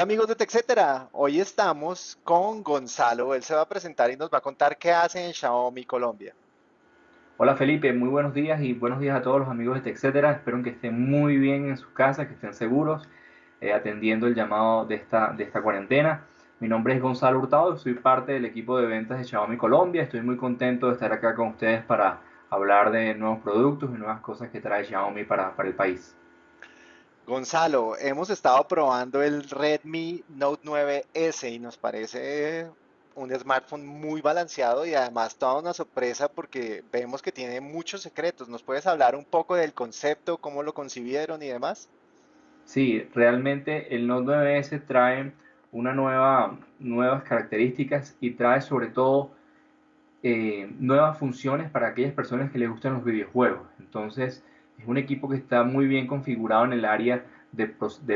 Hola amigos de TechCetera, hoy estamos con Gonzalo, él se va a presentar y nos va a contar qué hace en Xiaomi Colombia. Hola Felipe, muy buenos días y buenos días a todos los amigos de TechCetera, espero que estén muy bien en sus casas, que estén seguros, eh, atendiendo el llamado de esta, cuarentena. Mi nombre es Gonzalo Hurtado, soy parte del equipo de ventas de Xiaomi Colombia, estoy muy contento de estar acá con ustedes para hablar de nuevos productos y nuevas cosas que trae Xiaomi para, para el país. Gonzalo, hemos estado probando el Redmi Note 9S y nos parece un smartphone muy balanceado y además toda una sorpresa porque vemos que tiene muchos secretos. ¿Nos puedes hablar un poco del concepto, cómo lo concibieron y demás? Sí, realmente el Note 9S trae una nueva, nuevas características y trae sobre todo eh, nuevas funciones para aquellas personas que les gustan los videojuegos. Entonces, es un equipo que está muy bien configurado en el área de,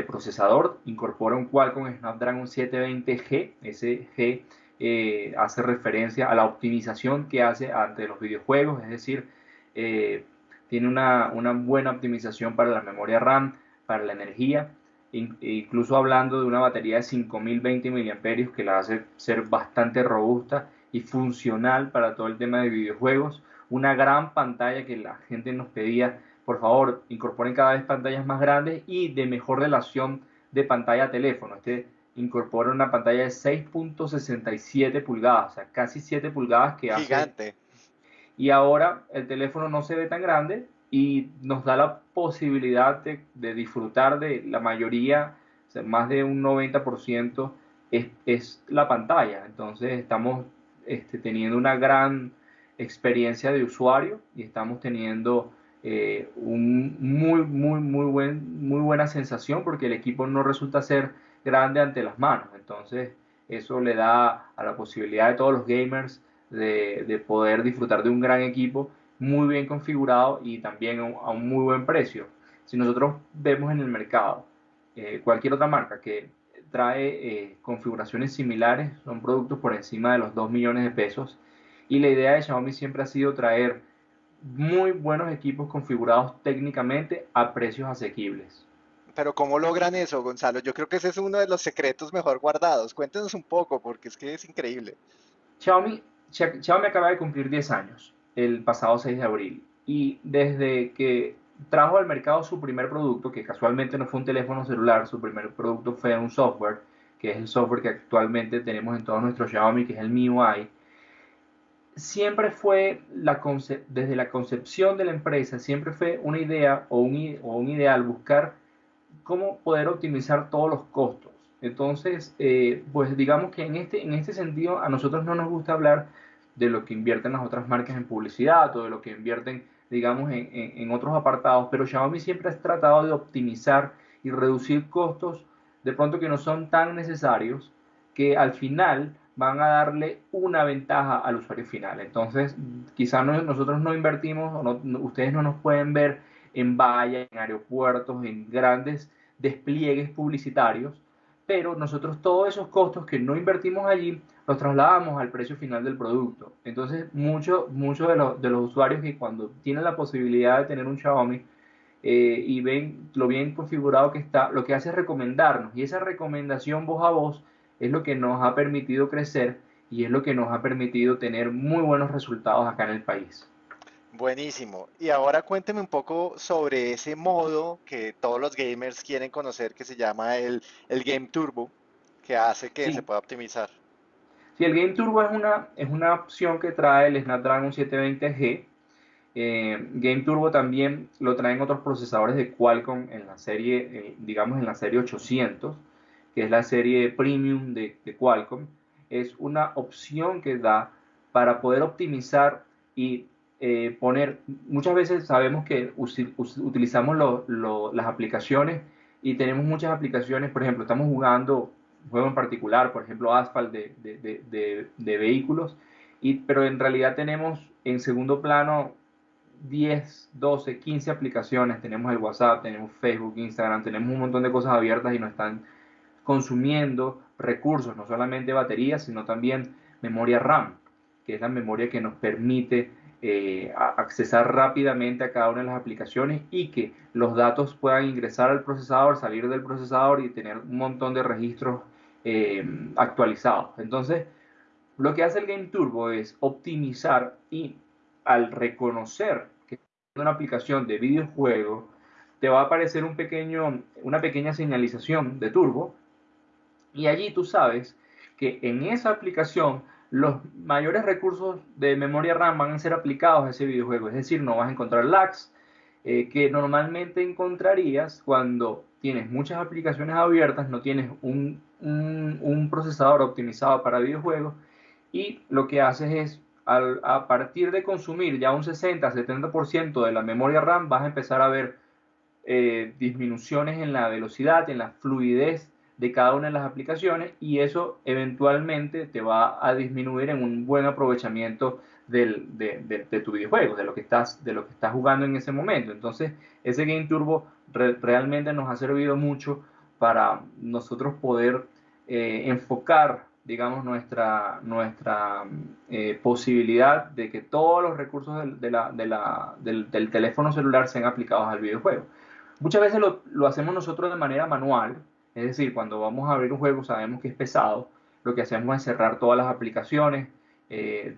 procesador. Incorpora un Qualcomm Snapdragon 720G. Ese G eh, hace referencia a la optimización que hace ante los videojuegos. Es decir, eh, tiene una, buena optimización para la memoria RAM, para la energía. incluso hablando de una batería de 5020 mAh que la hace ser bastante robusta y funcional para todo el tema de videojuegos. Una gran pantalla que la gente nos pedía por favor, incorporen cada vez pantallas más grandes y de mejor relación de pantalla a teléfono. Este incorpora una pantalla de 6.67 pulgadas, o sea, casi 7 pulgadas que hace. Gigante. Y ahora el teléfono no se ve tan grande y nos da la posibilidad de, disfrutar de la mayoría, más de un 90% es, es, la pantalla. Entonces estamos este, teniendo una gran experiencia de usuario y estamos teniendo eh, un muy, muy, muy, buen, muy buena sensación porque el equipo no resulta ser grande ante las manos. Entonces, eso le da a la posibilidad de todos los gamers de, poder disfrutar de un gran equipo muy bien configurado y también a un muy buen precio. Si nosotros vemos en el mercado eh, cualquier otra marca que trae eh, configuraciones similares, son productos por encima de los 2 millones de pesos. Y la idea de Xiaomi siempre ha sido traer muy buenos equipos configurados técnicamente a precios asequibles. Pero ¿cómo logran eso, Gonzalo? Yo creo que ese es uno de los secretos mejor guardados. Cuéntenos un poco, porque es que es increíble. Xiaomi, Xiaomi acaba de cumplir 10 años el pasado 6 de abril y desde que trajo al mercado su primer producto, que casualmente no fue un teléfono celular, su primer producto fue un software, que es el software que actualmente tenemos en todos nuestros Xiaomi, que es el MIUI, siempre fue, desde la concepción de la empresa, siempre fue una idea o un, o un ideal buscar cómo poder optimizar todos los costos. Entonces, eh, pues digamos que en este, en este sentido a nosotros no nos gusta hablar de lo que invierten las otras marcas en publicidad o de lo que invierten, digamos, en, en otros apartados, pero Xiaomi siempre ha tratado de optimizar y reducir costos de pronto que no son tan necesarios que al final van a darle una ventaja al usuario final. Entonces, quizás nosotros no invertimos, ustedes no nos pueden ver en vallas, en aeropuertos, en grandes despliegues publicitarios, pero nosotros todos esos costos que no invertimos allí los trasladamos al precio final del producto. Entonces, muchos mucho de, de, los usuarios que cuando tienen la posibilidad de tener un Xiaomi eh, y ven lo bien configurado que está, lo que hace es recomendarnos. Y esa recomendación voz a voz es lo que nos ha permitido crecer y es lo que nos ha permitido tener muy buenos resultados acá en el país. Buenísimo. Y ahora cuénteme un poco sobre ese modo que todos los gamers quieren conocer que se llama el, Game Turbo, que hace que se pueda optimizar. Sí, el Game Turbo es una, es una opción que trae el Snapdragon 720G. Eh, Game Turbo también lo traen otros procesadores de Qualcomm en la serie, eh, digamos en la serie 800 que es la serie premium de, Qualcomm, es una opción que da para poder optimizar y eh, poner, muchas veces sabemos que utilizamos las aplicaciones y tenemos muchas aplicaciones, por ejemplo, estamos jugando un juego en particular, por ejemplo, Asphalt de, vehículos, y, pero en realidad tenemos en segundo plano 10, 12, 15 aplicaciones, tenemos el WhatsApp, tenemos Facebook, Instagram, tenemos un montón de cosas abiertas y no están consumiendo recursos, no solamente baterías, sino también memoria RAM, que es la memoria que nos permite eh, accesar rápidamente a cada una de las aplicaciones y que los datos puedan ingresar al procesador, salir del procesador y tener un montón de registros eh, actualizados. Entonces, lo que hace el Game Turbo es optimizar y al reconocer que es una aplicación de videojuego, te va a aparecer un pequeño, una pequeña señalización de turbo y allí tú sabes que en esa aplicación los mayores recursos de memoria RAM van a ser aplicados a ese videojuego. Es decir, no vas a encontrar lags eh, que normalmente encontrarías cuando tienes muchas aplicaciones abiertas, no tienes un, un, procesador optimizado para videojuegos y lo que haces es a partir de consumir ya un 60-70% de la memoria RAM vas a empezar a ver eh, disminuciones en la velocidad, en la fluidez de cada una de las aplicaciones y eso eventualmente te va a disminuir en un buen aprovechamiento del, de, tu videojuego, de lo, que estás, de lo que estás jugando en ese momento. Entonces, ese Game Turbo realmente nos ha servido mucho para nosotros poder eh, enfocar, digamos, nuestra, nuestra eh, posibilidad de que todos los recursos del, del teléfono celular sean aplicados al videojuego. Muchas veces lo, lo, hacemos nosotros de manera manual, es decir, cuando vamos a abrir un juego sabemos que es pesado, lo que hacemos es cerrar todas las aplicaciones, eh,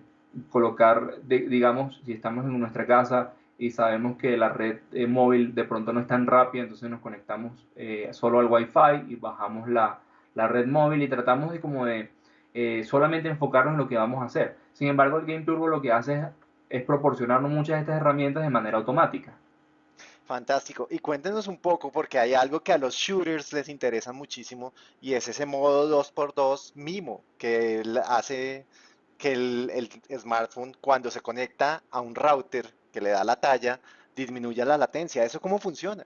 colocar, digamos, si estamos en nuestra casa y sabemos que la red eh, móvil de pronto no es tan rápida, entonces nos conectamos eh, solo al Wi-Fi y bajamos la, la, red móvil y tratamos de como de solamente enfocarnos en lo que vamos a hacer. Sin embargo, el Game Turbo lo que hace es, es proporcionarnos muchas de estas herramientas de manera automática. Fantástico. Y cuéntenos un poco, porque hay algo que a los shooters les interesa muchísimo y es ese modo 2x2 mimo que hace que el, smartphone cuando se conecta a un router que le da la talla, disminuya la latencia. ¿Eso cómo funciona?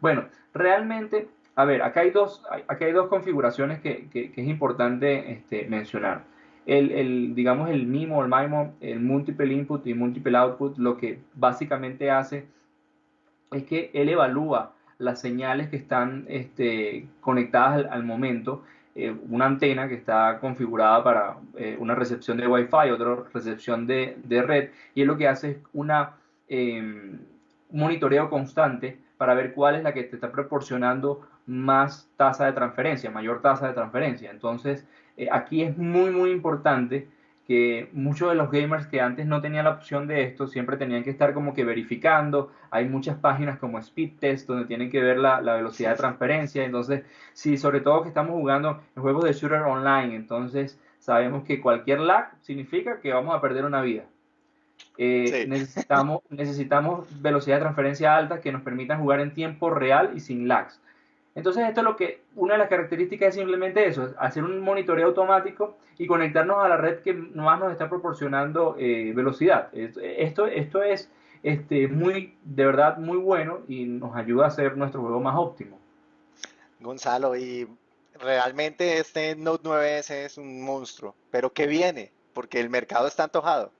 Bueno, realmente, a ver, acá hay dos, acá hay dos configuraciones que, es importante este, mencionar. El, el, digamos, el MIMO, el MIMO, el Multiple Input y Multiple Output, lo que básicamente hace es que él evalúa las señales que están este, conectadas al, momento. Eh, una antena que está configurada para eh, una recepción de Wi-Fi, otra recepción de, red, y él lo que hace es em, un monitoreo constante para ver cuál es la que te está proporcionando más tasa de transferencia, mayor tasa de transferencia. Entonces, eh, aquí es muy, muy importante que muchos de los gamers que antes no tenían la opción de esto siempre tenían que estar como que verificando. Hay muchas páginas como Speed Test donde tienen que ver la, velocidad de transferencia. Entonces, sí, sobre todo que estamos jugando en juegos de shooter online, entonces sabemos que cualquier lag significa que vamos a perder una vida. Eh, necesitamos, necesitamos velocidad de transferencia alta que nos permitan jugar en tiempo real y sin lags. Entonces esto es lo que, una de las características es simplemente eso, hacer un monitoreo automático y conectarnos a la red que más nos está proporcionando eh, velocidad. Esto, esto es este, muy, de verdad muy bueno y nos ayuda a hacer nuestro juego más óptimo. Gonzalo, y realmente este Note 9S es un monstruo, pero ¿qué viene? Porque el mercado está antojado.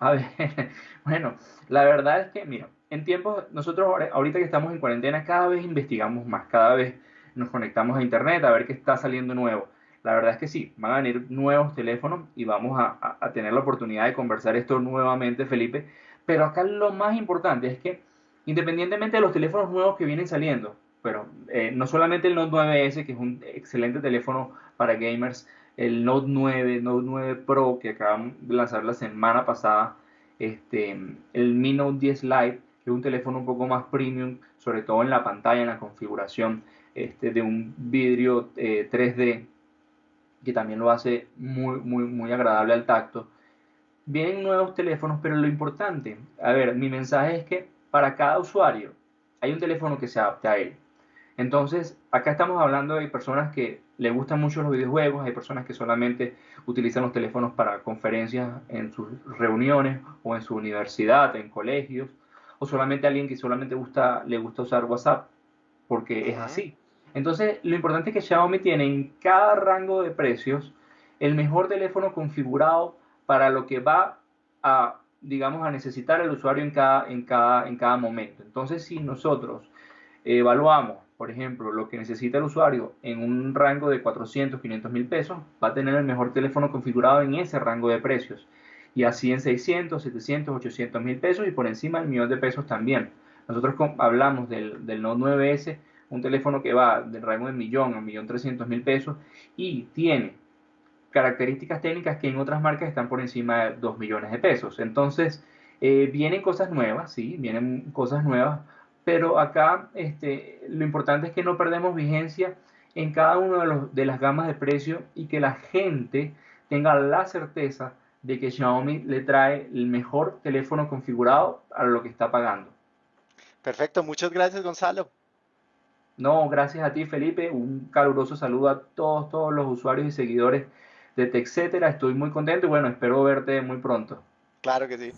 A ver, bueno, la verdad es que, mira, en tiempos, nosotros ahorita que estamos en cuarentena, cada vez investigamos más, cada vez nos conectamos a internet a ver qué está saliendo nuevo. La verdad es que sí, van a venir nuevos teléfonos y vamos a, tener la oportunidad de conversar esto nuevamente, Felipe. Pero acá lo más importante es que, independientemente de los teléfonos nuevos que vienen saliendo, pero eh, no solamente el Note 9S, que es un excelente teléfono para gamers, el Note 9, Note 9 Pro, que acaban de lanzar la semana pasada, este, el Mi Note 10 Lite, que un teléfono un poco más premium, sobre todo en la pantalla, en la configuración este, de un vidrio 3D, eh, que también lo hace muy, muy, muy agradable al tacto. Vienen nuevos teléfonos, pero lo importante, a ver, mi mensaje es que para cada usuario hay un teléfono que se adapte a él. Entonces, acá estamos hablando de personas que le gustan mucho los videojuegos, hay personas que solamente utilizan los teléfonos para conferencias en sus reuniones o en su universidad, en colegios, o solamente alguien que solamente gusta, le gusta usar WhatsApp, porque es así. Entonces, lo importante es que Xiaomi tiene en cada rango de precios el mejor teléfono configurado para lo que va a, digamos, a necesitar el usuario en cada, en cada, en cada momento. Entonces, si nosotros evaluamos por ejemplo, lo que necesita el usuario en un rango de 400, 500 mil pesos, va a tener el mejor teléfono configurado en ese rango de precios. Y así en 600, 700, 800 mil pesos y por encima del millón de pesos también. Nosotros hablamos del, del Note 9S, un teléfono que va del rango de millón a millón trescientos mil pesos y tiene características técnicas que en otras marcas están por encima de 2 millones de pesos. Entonces, eh, vienen cosas nuevas, sí, vienen cosas nuevas, pero acá este, lo importante es que no perdemos vigencia en cada una de, de las gamas de precio y que la gente tenga la certeza de que Xiaomi le trae el mejor teléfono configurado a lo que está pagando. Perfecto, muchas gracias Gonzalo. No, gracias a ti Felipe, un caluroso saludo a todos, todos los usuarios y seguidores de TechCetera, estoy muy contento y bueno, espero verte muy pronto. Claro que sí.